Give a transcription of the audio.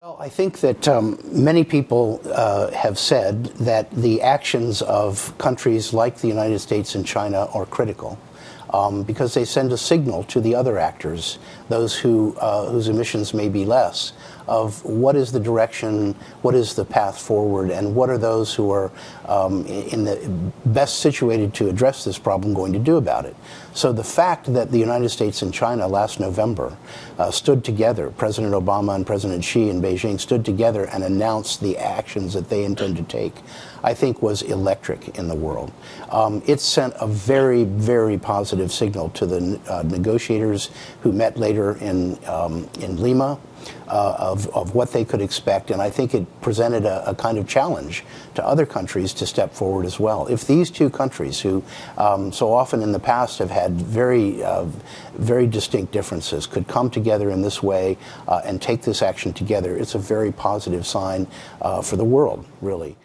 Well, I think that um, many people uh, have said that the actions of countries like the United States and China are critical um, because they send a signal to the other actors, those who, uh, whose emissions may be less, of what is the direction, what is the path forward, and what are those who are um, in the best situated to address this problem going to do about it. So the fact that the United States and China last November uh, stood together, President Obama and President Xi in Beijing stood together and announced the actions that they intend to take, I think was electric in the world. Um, it sent a very, very positive signal to the uh, negotiators who met later in, um, in Lima uh, of, of what they could expect. And I think it presented a, a, kind of challenge to other countries to step forward as well. If these two countries, who um, so often in the past have had very, uh, very distinct differences, could come together in this way uh, and take this action together, it's a very positive sign uh, for the world, really.